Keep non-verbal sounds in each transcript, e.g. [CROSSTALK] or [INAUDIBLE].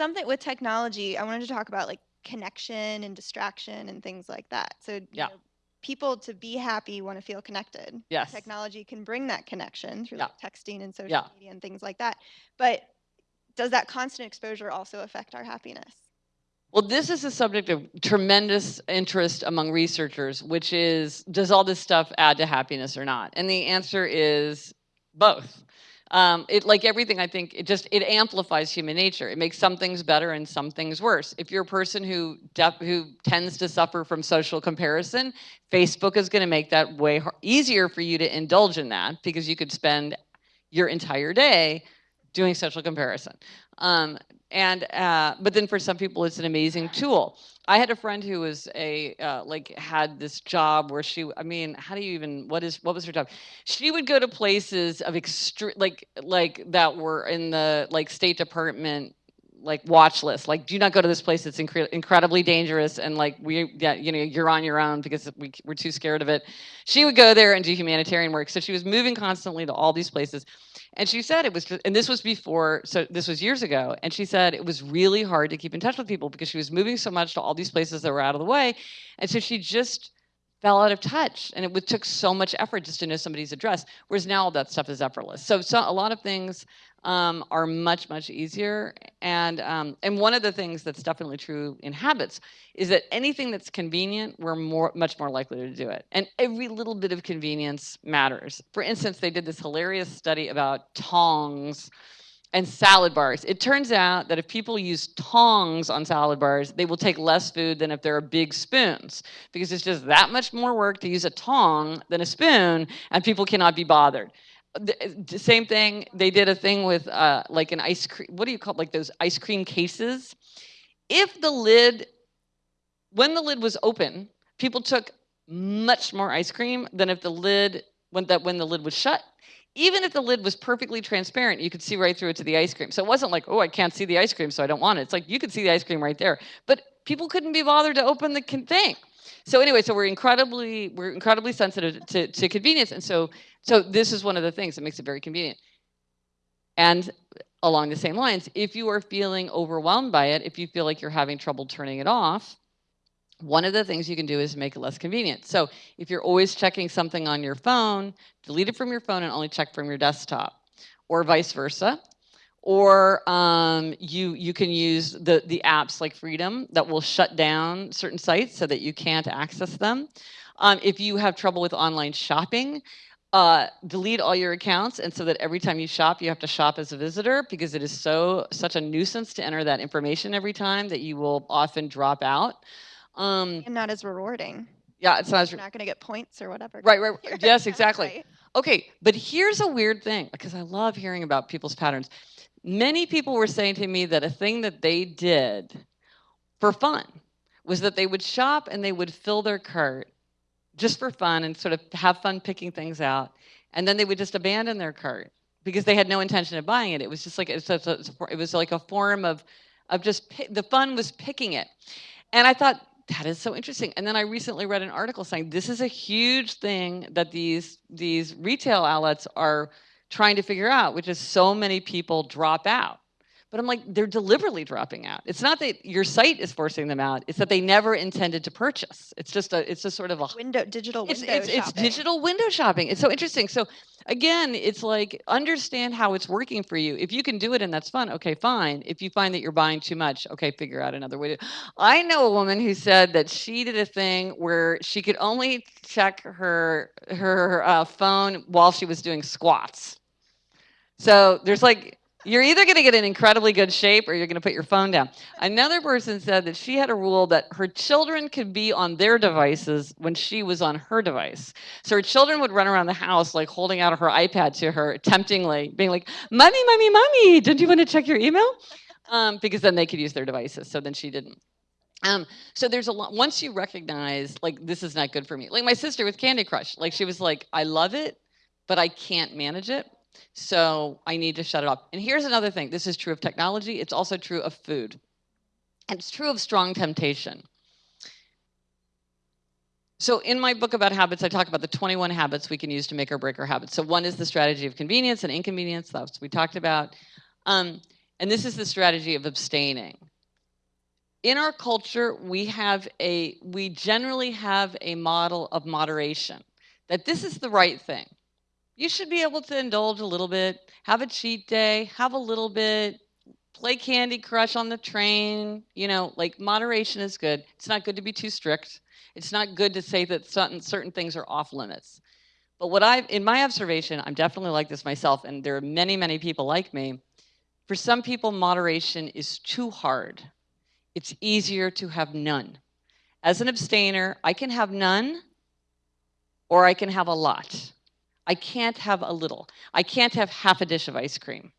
that with technology, I wanted to talk about like connection and distraction and things like that. So you Yeah. know, people to be happy want to feel connected. Yes. Technology can bring that connection through Yeah. like texting and social Yeah. media and things like that. But does that constant exposure also affect our happiness? Well, this is a subject of tremendous interest among researchers, which is does all this stuff add to happiness or not? And the answer is both. Um, it like everything, I think it just it amplifies human nature. It makes some things better and some things worse. If you're a person who who tends to suffer from social comparison, Facebook is going to make that way easier for you to indulge in that because you could spend your entire day doing social comparison. Um, and uh, but then for some people it's an amazing tool. I had a friend who was a uh, like had this job where she i mean how do you even what is what was her job? She would go to places of extreme like like that were in the like state department like watch list. Like do not go to this place. It's incre- incredibly dangerous and like we yeah you know you're on your own because we, we're too scared of it. She would go there and do humanitarian work. So she was moving constantly to all these places and she said it was and this was before, so this was years ago. And she said it was really hard to keep in touch with people because she was moving so much to all these places that were out of the way. And so she just fell out of touch. And it took so much effort just to know somebody's address. Whereas now all that stuff is effortless. So, so a lot of things um, are much, much easier. And, um, and one of the things that's definitely true in habits is that anything that's convenient, we're more, much more likely to do it. And every little bit of convenience matters. For instance, they did this hilarious study about tongs and salad bars. It turns out that if people use tongs on salad bars, they will take less food than if there are big spoons because it's just that much more work to use a tong than a spoon and people cannot be bothered the, same thing they did a thing with uh, like an ice cream what do you call it? like those ice cream cases? If the lid when the lid was open people took much more ice cream than if the lid when that when the lid was shut. Even if the lid was perfectly transparent you could see right through it to the ice cream. So it wasn't like oh i can't see the ice cream so i don't want it. It's like you could see the ice cream right there but people couldn't be bothered to open the thing. So anyway so we're incredibly we're incredibly sensitive to, to convenience. And so so this is one of the things that makes it very convenient and along the same lines if you are feeling overwhelmed by it if you feel like you're having trouble turning it off one of the things you can do is make it less convenient. So if you're always checking something on your phone, delete it from your phone and only check from your desktop, or vice versa. Or um, you you can use the the apps like Freedom that will shut down certain sites so that you can't access them. Um, if you have trouble with online shopping, uh, delete all your accounts and so that every time you shop you have to shop as a visitor because it is so such a nuisance to enter that information every time that you will often drop out. Um, And not as rewarding. yeah, it's not as You're not going to get points or whatever. right, right. [LAUGHS] Yes, exactly. right? Okay, but here's a weird thing because I love hearing about people's patterns. Many people were saying to me that a thing that they did for fun was that they would shop and they would fill their cart just for fun and sort of have fun picking things out, and then they would just abandon their cart because they had no intention of buying it. It was just like it's a- it was like a form of of just the fun was picking it, and I thought that is so interesting. And then I recently read an article saying this is a huge thing that these these retail outlets are trying to figure out, which is so many people drop out. But I'm like, they're deliberately dropping out. It's not that your site is forcing them out; it's that they never intended to purchase. It's just a, it's just sort of a Window digital window it's, it's shopping. digital window shopping. It's so interesting. So again, it's like understand how it's working for you. If you can do it and that's fun, okay, fine. If you find that you're buying too much, okay, figure out another way to. I know a woman who said that she did a thing where she could only check her her uh, phone while she was doing squats. So there's like you're either going to get in incredibly good shape or you're going to put your phone down. Another person said that she had a rule that her children could be on their devices when she was on her device. So her children would run around the house like holding out her iPad to her temptingly, being like, "Mommy, mommy, mommy, don't you want to check your email?" Um, because then they could use their devices. So then she didn't. Um, so there's a lot. Once you recognize like this is not good for me, like my sister with Candy Crush, like she was like, "I love it, but I can't manage it." So I need to shut it off. And here's another thing this is true of technology, it's also true of food. And it's true of strong temptation. So in my book about habits, I talk about the 21 habits we can use to make or break our habits. So one is the strategy of convenience and inconvenience, that's what we talked about. Um, and this is the strategy of abstaining. in our culture, we have a, we generally have a model of moderation that this is the right thing. You should be able to indulge a little bit, have a cheat day, have a little bit, play Candy Crush on the train. You know, like moderation is good. It's not good to be too strict. It's not good to say that certain, certain things are off limits. But what I've, in my observation, I'm definitely like this myself, and there are many, many people like me. For some people, moderation is too hard. It's easier to have none. As an abstainer, I can have none or I can have a lot. I can't have a little. I can't have half a dish of ice cream.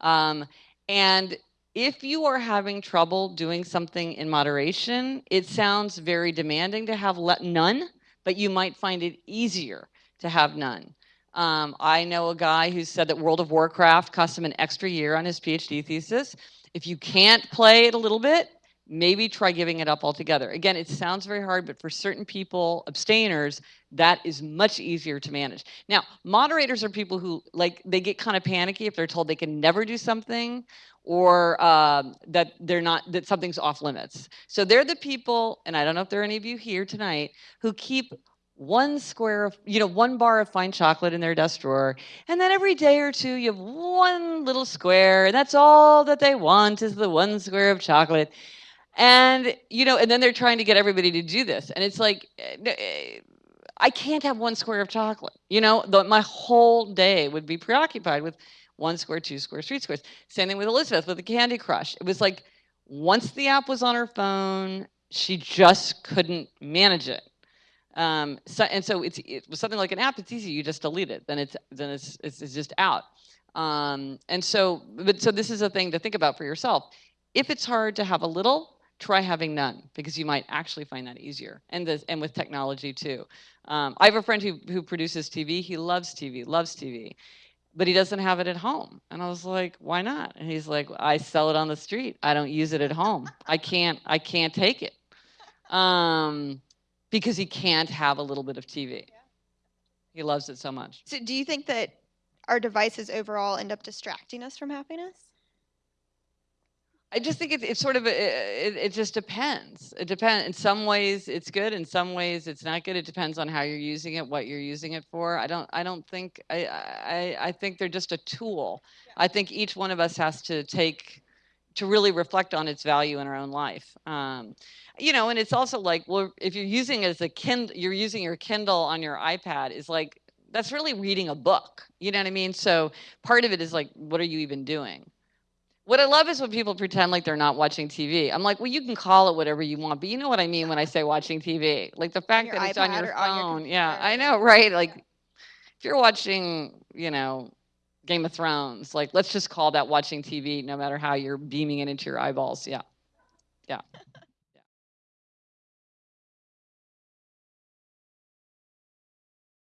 Um, and if you are having trouble doing something in moderation, it sounds very demanding to have none, but you might find it easier to have none. Um, I know a guy who said that World of Warcraft cost him an extra year on his PhD thesis. If you can't play it a little bit, maybe try giving it up altogether. Again, it sounds very hard, but for certain people, abstainers, that is much easier to manage. Now, moderators are people who like they get kind of panicky if they're told they can never do something or um, that they're not that something's off limits. So they're the people, and I don't know if there are any of you here tonight who keep one square of, you know, one bar of fine chocolate in their desk drawer. And then every day or two, you have one little square, and that's all that they want is the one square of chocolate. And, you know, and then they're trying to get everybody to do this. And it's like, eh, eh, I can't have one square of chocolate. You know, the, my whole day would be preoccupied with one square, two squares, three squares. Same thing with Elizabeth with the Candy Crush. It was like once the app was on her phone, she just couldn't manage it. Um, so, and so it's, it was something like an app, it's easy, you just delete it, then it's, then it's, it's, it's just out. Um, and so, but so this is a thing to think about for yourself. If it's hard to have a little, try having none because you might actually find that easier. And this, and with technology too. Um, I have a friend who, who produces TV. He loves TV, loves TV, but he doesn't have it at home. And I was like, why not? And he's like, I sell it on the street. I don't use it at home. I can't, I can't take it. Um, because he can't have a little bit of TV. He loves it so much. So do you think that our devices overall end up distracting us from happiness? I just think it's, it's sort of, a, it, it just depends. It depends. In some ways it's good. In some ways it's not good. It depends on how you're using it, what you're using it for. I don't, I don't think, I, I, I think they're just a tool. I think each one of us has to take, to really reflect on its value in our own life. Um, you know, and it's also like, well, if you're using it as a Kindle, you're using your Kindle on your iPad is like, that's really reading a book. You know what I mean? So part of it is like, what are you even doing? What I love is when people pretend like they're not watching TV. I'm like, well, you can call it whatever you want, but you know what I mean when I say watching TV. Like the fact that it's on your phone. On your yeah, I know, right? Like if you're watching, you know, Game of Thrones, like let's just call that watching TV, no matter how you're beaming it into your eyeballs. Yeah. Yeah.